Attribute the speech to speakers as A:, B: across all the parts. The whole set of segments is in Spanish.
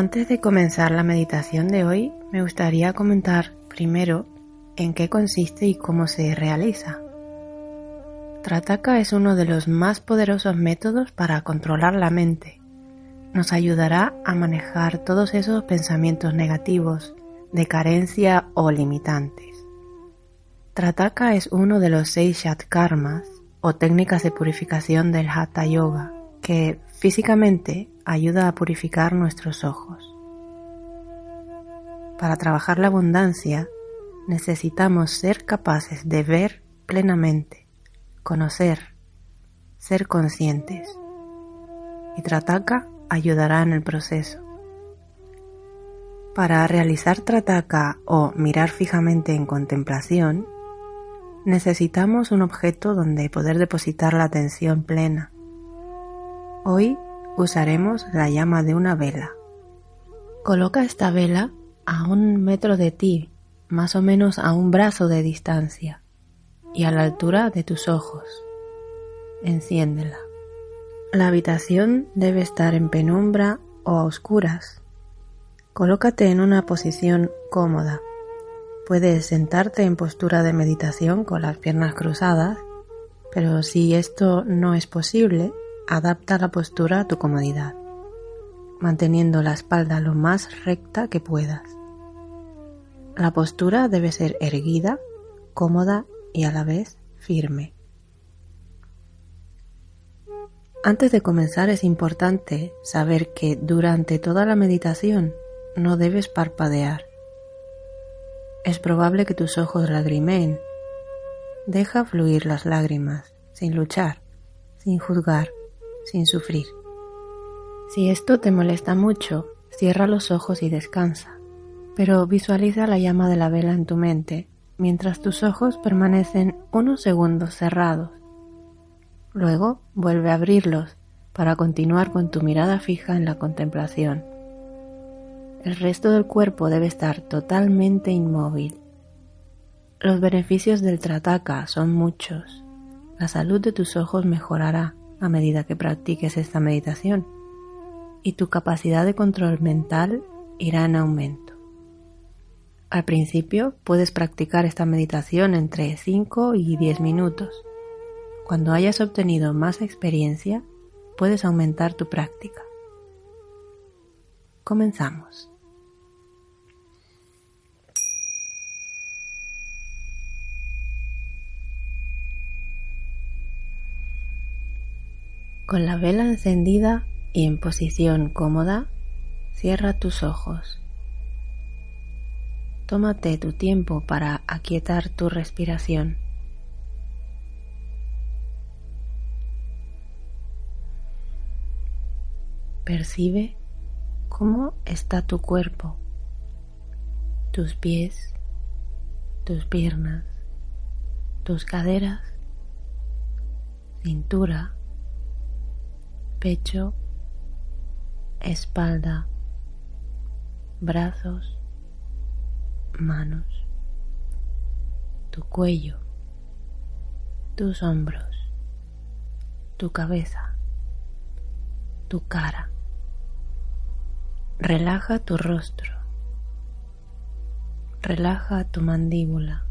A: Antes de comenzar la meditación de hoy, me gustaría comentar primero en qué consiste y cómo se realiza. Trataka es uno de los más poderosos métodos para controlar la mente. Nos ayudará a manejar todos esos pensamientos negativos, de carencia o limitantes. Trataka es uno de los seis Shatkarmas o técnicas de purificación del Hatha Yoga que físicamente ayuda a purificar nuestros ojos. Para trabajar la abundancia necesitamos ser capaces de ver plenamente, conocer, ser conscientes. Y Trataka ayudará en el proceso. Para realizar Trataka o mirar fijamente en contemplación, necesitamos un objeto donde poder depositar la atención plena. Hoy usaremos la llama de una vela. Coloca esta vela a un metro de ti, más o menos a un brazo de distancia, y a la altura de tus ojos. Enciéndela. La habitación debe estar en penumbra o a oscuras. Colócate en una posición cómoda. Puedes sentarte en postura de meditación con las piernas cruzadas, pero si esto no es posible, adapta la postura a tu comodidad, manteniendo la espalda lo más recta que puedas. La postura debe ser erguida, cómoda y a la vez firme. Antes de comenzar es importante saber que durante toda la meditación no debes parpadear. Es probable que tus ojos lagrimeen. Deja fluir las lágrimas, sin luchar, sin juzgar sin sufrir. Si esto te molesta mucho, cierra los ojos y descansa, pero visualiza la llama de la vela en tu mente mientras tus ojos permanecen unos segundos cerrados. Luego vuelve a abrirlos para continuar con tu mirada fija en la contemplación. El resto del cuerpo debe estar totalmente inmóvil. Los beneficios del trataka son muchos. La salud de tus ojos mejorará a medida que practiques esta meditación y tu capacidad de control mental irá en aumento. Al principio puedes practicar esta meditación entre 5 y 10 minutos. Cuando hayas obtenido más experiencia, puedes aumentar tu práctica. Comenzamos. Con la vela encendida y en posición cómoda, cierra tus ojos. Tómate tu tiempo para aquietar tu respiración. Percibe cómo está tu cuerpo, tus pies, tus piernas, tus caderas, cintura, pecho, espalda, brazos, manos, tu cuello, tus hombros, tu cabeza, tu cara. Relaja tu rostro. Relaja tu mandíbula.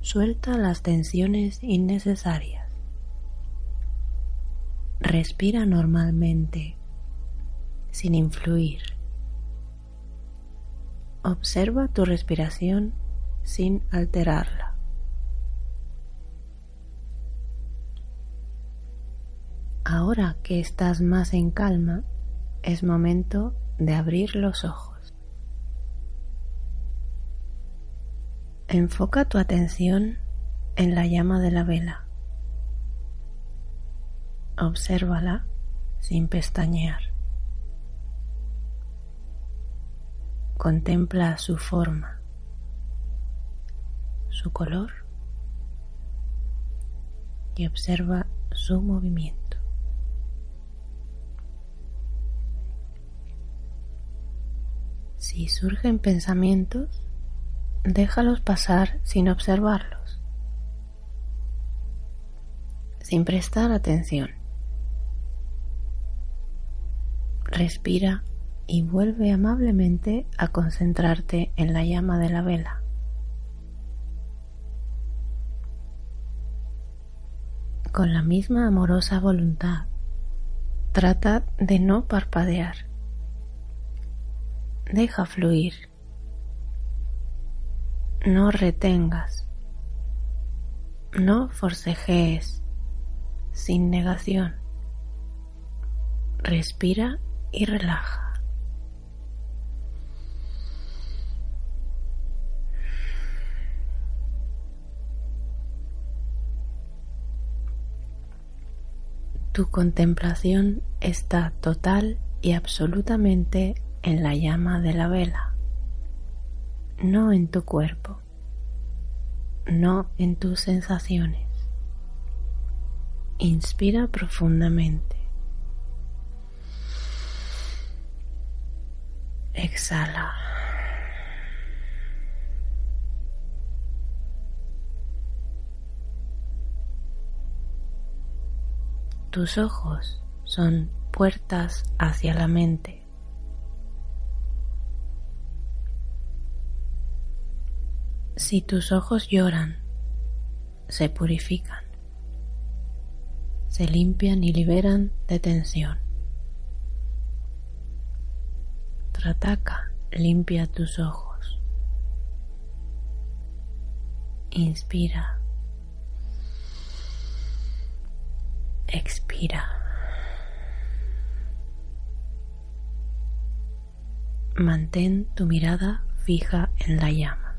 A: Suelta las tensiones innecesarias. Respira normalmente, sin influir. Observa tu respiración sin alterarla. Ahora que estás más en calma, es momento de abrir los ojos. Enfoca tu atención en la llama de la vela. Obsérvala sin pestañear. Contempla su forma, su color y observa su movimiento. Si surgen pensamientos, déjalos pasar sin observarlos, sin prestar atención. Respira y vuelve amablemente a concentrarte en la llama de la vela. Con la misma amorosa voluntad, trata de no parpadear. Deja fluir. No retengas. No forcejees sin negación. Respira y relaja. Tu contemplación está total y absolutamente en la llama de la vela, no en tu cuerpo, no en tus sensaciones. Inspira profundamente. Exhala. Tus ojos son puertas hacia la mente. Si tus ojos lloran, se purifican, se limpian y liberan de tensión. Rataka, limpia tus ojos. Inspira. Expira. Mantén tu mirada fija en la llama.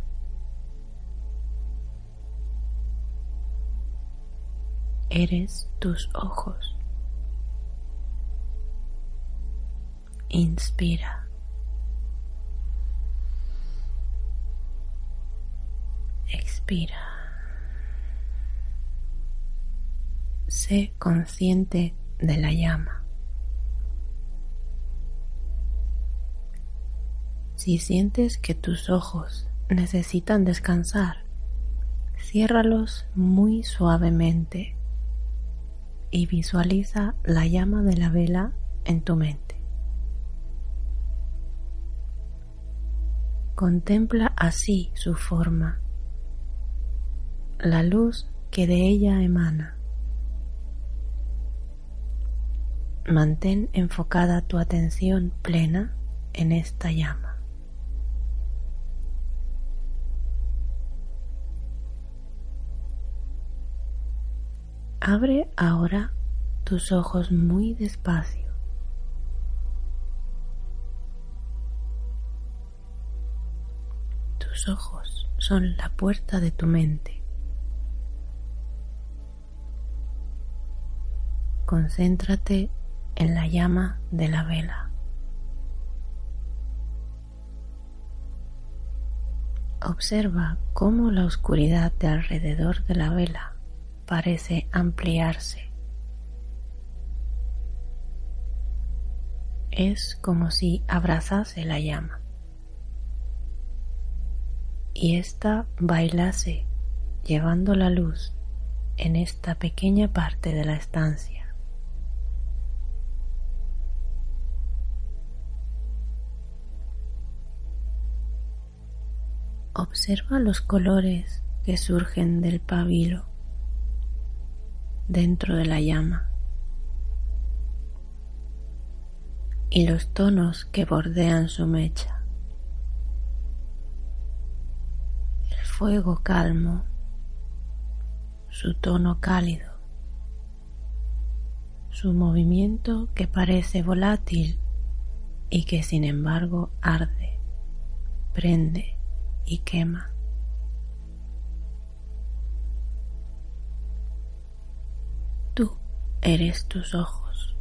A: Eres tus ojos. Inspira. Expira. Sé consciente de la llama. Si sientes que tus ojos necesitan descansar, ciérralos muy suavemente y visualiza la llama de la vela en tu mente. Contempla así su forma la luz que de ella emana. Mantén enfocada tu atención plena en esta llama. Abre ahora tus ojos muy despacio. Tus ojos son la puerta de tu mente. Concéntrate en la llama de la vela. Observa cómo la oscuridad de alrededor de la vela parece ampliarse. Es como si abrazase la llama y ésta bailase llevando la luz en esta pequeña parte de la estancia. Observa los colores que surgen del pabilo dentro de la llama y los tonos que bordean su mecha. El fuego calmo, su tono cálido, su movimiento que parece volátil y que sin embargo arde, prende y quema. Tú eres tus ojos,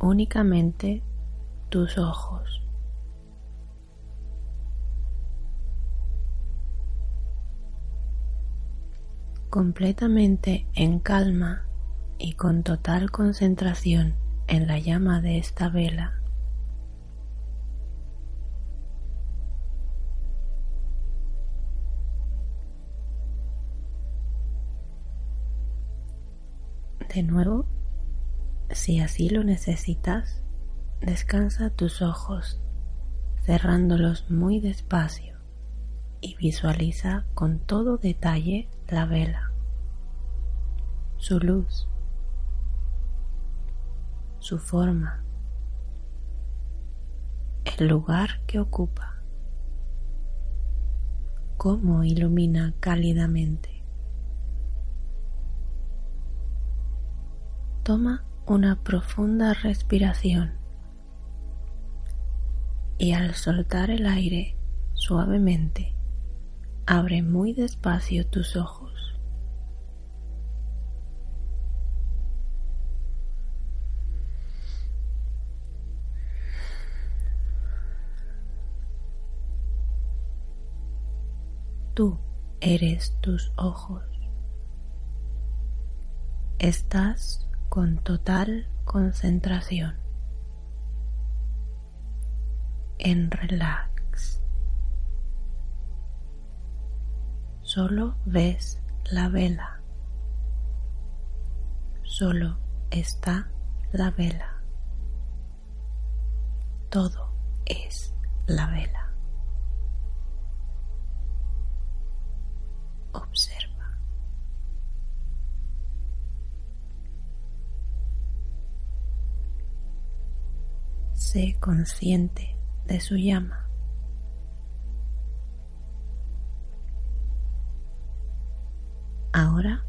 A: únicamente tus ojos. Completamente en calma y con total concentración en la llama de esta vela, De nuevo, si así lo necesitas, Descansa tus ojos cerrándolos muy despacio y visualiza con todo detalle la vela, su luz, su forma, el lugar que ocupa, cómo ilumina cálidamente. Toma una profunda respiración y al soltar el aire suavemente, abre muy despacio tus ojos. Tú eres tus ojos. Estás con total concentración en relax. Solo ves la vela. Solo está la vela. Todo es la vela. Consciente de su llama. Ahora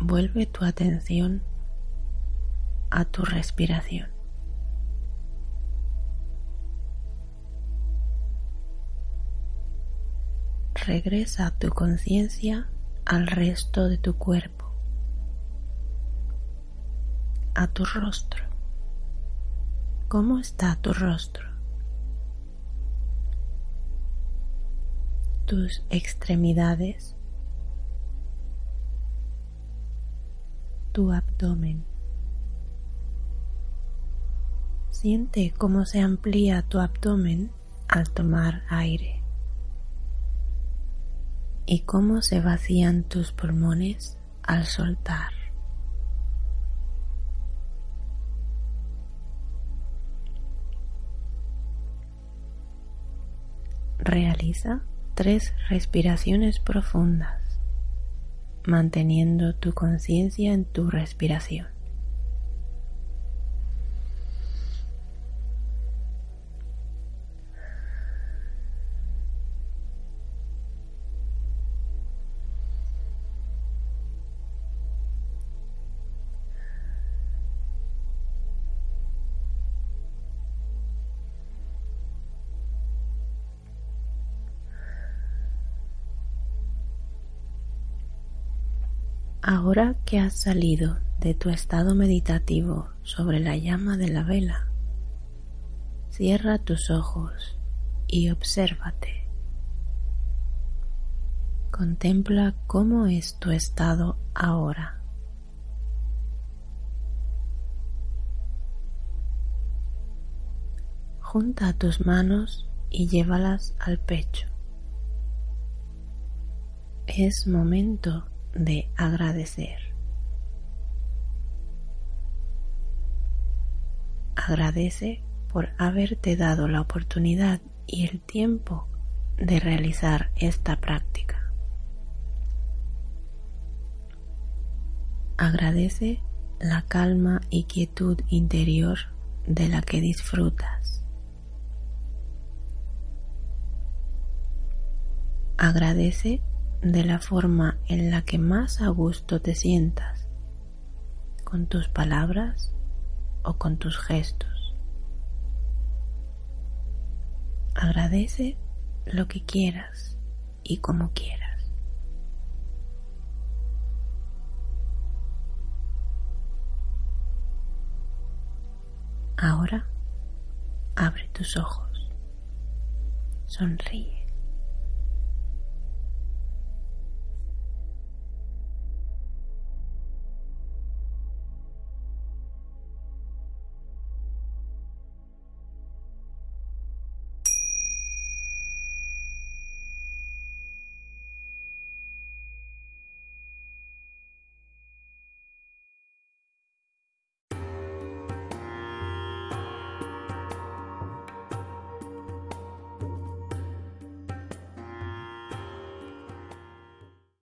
A: vuelve tu atención a tu respiración. Regresa tu conciencia al resto de tu cuerpo, a tu rostro. ¿Cómo está tu rostro? tus extremidades, tu abdomen. Siente cómo se amplía tu abdomen al tomar aire y cómo se vacían tus pulmones al soltar. Realiza tres respiraciones profundas, manteniendo tu conciencia en tu respiración. Ahora que has salido de tu estado meditativo sobre la llama de la vela, cierra tus ojos y obsérvate. Contempla cómo es tu estado ahora. Junta tus manos y llévalas al pecho. Es momento de agradecer. Agradece por haberte dado la oportunidad y el tiempo de realizar esta práctica. Agradece la calma y quietud interior de la que disfrutas. Agradece de la forma en la que más a gusto te sientas, con tus palabras o con tus gestos. Agradece lo que quieras y como quieras. Ahora abre tus ojos, sonríe.